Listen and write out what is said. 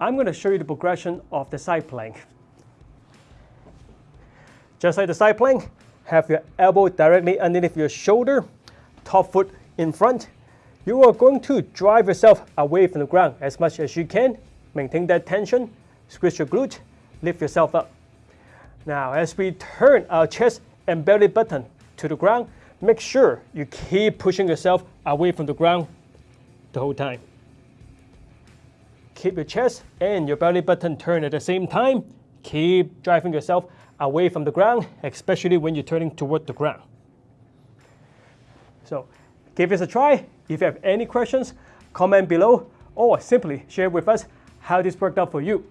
I'm going to show you the progression of the side plank. Just like the side plank, have your elbow directly underneath your shoulder, top foot in front. You are going to drive yourself away from the ground as much as you can. Maintain that tension, squeeze your glute, lift yourself up. Now, as we turn our chest and belly button to the ground, make sure you keep pushing yourself away from the ground the whole time. Keep your chest and your belly button turned at the same time. Keep driving yourself away from the ground, especially when you're turning toward the ground. So give this a try. If you have any questions, comment below or simply share with us how this worked out for you.